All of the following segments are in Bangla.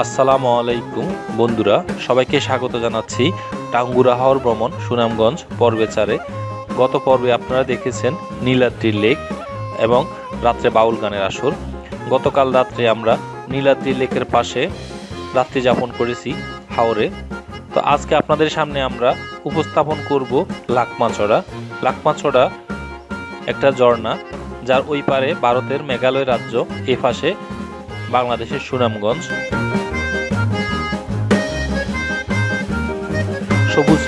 আসসালামু আলাইকুম, বন্ধুরা। সবাইকে স্বাগত জানাচ্ছি টাঙ্গুরা হাওর ভ্রমণ, সুনামগঞ্জ পর্বে চারে। গত পর্বে আপনারা দেখেছেন নীলাদ্রি লেক এবং রাত্রে বাউল গানের আসর। গতকাল রাত্রে আমরা নীলাদ্রি লেকের পাশে রাত্রি যাপন করেছি হাওরে। তো আজকে আপনাদের সামনে আমরা উপস্থাপন করব লাকমাছড়া। লাকমাছড়া একটা ঝর্ণা, যার ওই পারে ভারতের মেঘালয় রাজ্য, এ পাশে বাংলাদেশের সুনামগঞ্জ।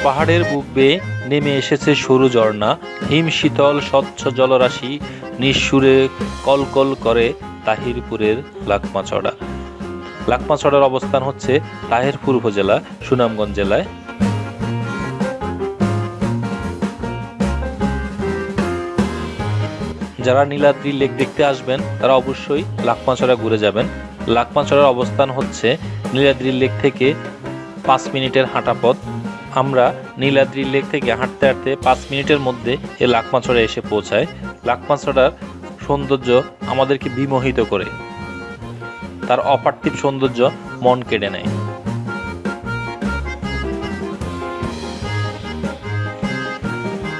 পাহাড়ের বুক বেয়ে নেমে এসেছে সরু ঝর্ণা, হিম শীতল স্বচ্ছ জলরাশি, নিঃসুরে কলকল করে তাহিরপুরের লাকমাছড়া। লাকমাছড়ার অবস্থান হচ্ছে তাহিরপুর উপজেলা, সুনামগঞ্জ জেলায়। যারা নীলাদ্রি লেক দেখতে আসবেন, তারা অবশ্যই লাকমাছড়া ঘুরে যাবেন। লাকমাছড়ার অবস্থান হচ্ছে নীলাদ্রি লেক থেকে পাঁচ মিনিটের হাঁটা পথ আমরা নীলাদ্রি লেক থেকে হাঁটতে হাঁটতে পাঁচ মিনিটের মধ্যে এই লাকমাছড়া এসে পৌঁছায়। লাকমাছড়ার সৌন্দর্য আমাদেরকে বিমোহিত করে। তার অপার্থিব সৌন্দর্য মন কেড়ে নেয়।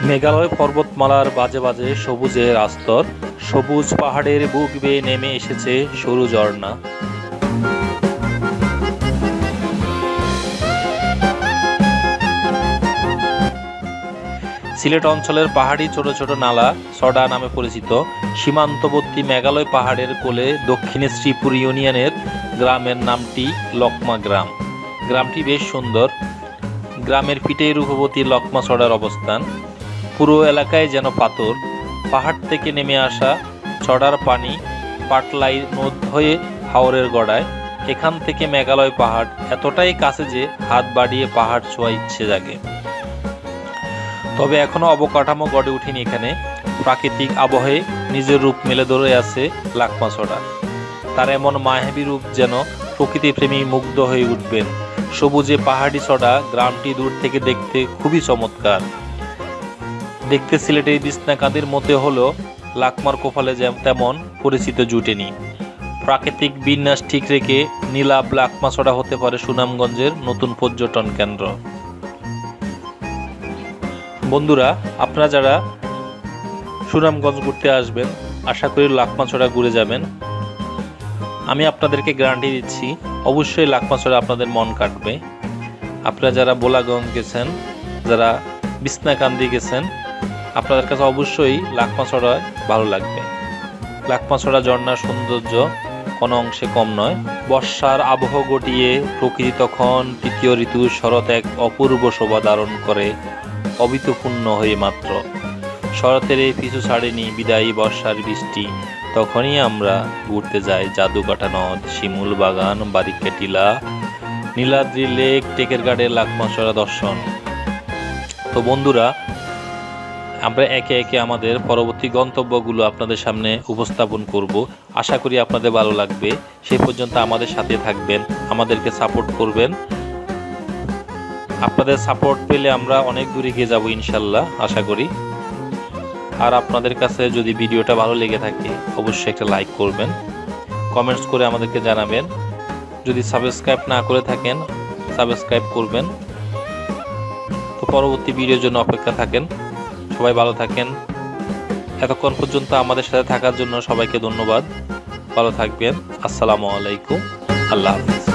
মেঘালয় পর্বতমালার বাজে বাজে সবুজের আস্তর, সবুজ পাহাড়ের বুক বেয়ে নেমে এসেছে সরু ঝর্ণা। সিলেট অঞ্চলের পাহাড়ি ছোট ছোট নালা সডা নামে পরিচিত। সীমান্তবর্তী মেঘালয় পাহাড়ের কোলে দক্ষিণে শ্রীপুর ইউনিয়নের গ্রামের নামটি লকমা গ্রাম। গ্রামটি বেশ সুন্দর। গ্রামের পিঠে রূপবতী লকমা সডার অবস্থান। পুরো এলাকায় যেন পাথর। পাহাড় থেকে নেমে আসা ছড়ার পানি পাটলাই নদ হয়ে হাওরের গড়ায়। এখান থেকে মেঘালয় পাহাড় এতটাই কাছে যে হাত বাড়িয়ে পাহাড় ছোঁয়া ইচ্ছে জাগে। তবে এখনও অবকাঠামো গড়ে উঠেনি এখানে। প্রাকৃতিক আবহে নিজের রূপ মেলে ধরে আছে লাকমাছড়া তার এমন মায়াবী রূপ যেন প্রকৃতি প্রেমী মুগ্ধ হয়ে উঠবেন। সবুজে পাহাড়ি ছড়া, গ্রামটি দূর থেকে দেখতে খুবই চমৎকার। দেখতে সিলেটের বিছনাকান্দির মতে হলো লাকমার কোফালে তেমন পরিচিত জুটেনি। প্রাকৃতিক বিন্যাস ঠিক রেখে নীলাভ লাকমাছড়া হতে পারে সুনামগঞ্জের নতুন পর্যটন কেন্দ্র। বন্ধুরা, আপনারা যারা সুনামগঞ্জ ঘুরতে আসবেন, আশা করি লাকমাছড়া ঘুরে যাবেন। আমি আপনাদেরকে গ্যারান্টি দিচ্ছি, অবশ্যই লাকমাছড়া আপনাদের মন কাটবে। আপনারা যারা বোলাগঞ্জ গেছেন, যারা বিছনাকান্দি গেছেন, আপনাদের কাছে অবশ্যই লাকমাছড়ায় ভালো লাগবে। লাকমাছড়া ঝর্ণার সৌন্দর্য কোনো অংশে কম নয়। বর্ষার আবহ গটিয়ে প্রকৃতি তখন তৃতীয় ঋতু শরৎ এক অপূর্ব শোভা ধারণ করে। অবিতপূর্ণ হয়ে মাত্র। শরতের এই পিছু ছাড়েনি বিদায়ী বর্ষার বৃষ্টি। তখনই আমরা ঘুরতে যাই জাদুকাটা নদ, শিমুল বাগান বারিকা টিলা নীলাদ্রি লেক টেকের গার্ডের লাকমাছড়া দর্শন। তো বন্ধুরা, আমরা একে একে আমাদের পরবর্তী গন্তব্যগুলো আপনাদের সামনে উপস্থাপন করব। আশা করি আপনাদের ভালো লাগবে। সেই পর্যন্ত আমাদের সাথে থাকবেন, আমাদেরকে সাপোর্ট করবেন। আপনাদের সাপোর্ট পেলে আমরা অনেক দূরে গিয়ে যাব ইনশাল্লাহ, আশা করি। আর আপনাদের কাছে যদি ভিডিওটা ভালো লেগে থাকে, অবশ্যই একটা লাইক করবেন। কমেন্টস করে আমাদেরকে জানাবেন। যদি সাবস্ক্রাইব না করে থাকেন সাবস্ক্রাইব করবেন। তো পরবর্তী ভিডিওর জন্য অপেক্ষা থাকেন। সবাই ভালো থাকেন। এতক্ষণ পর্যন্ত আমাদের সাথে থাকার জন্য সবাইকে ধন্যবাদ। ভালো থাকবেন। আসসালামু আলাইকুম। আল্লাহ হাফিজ।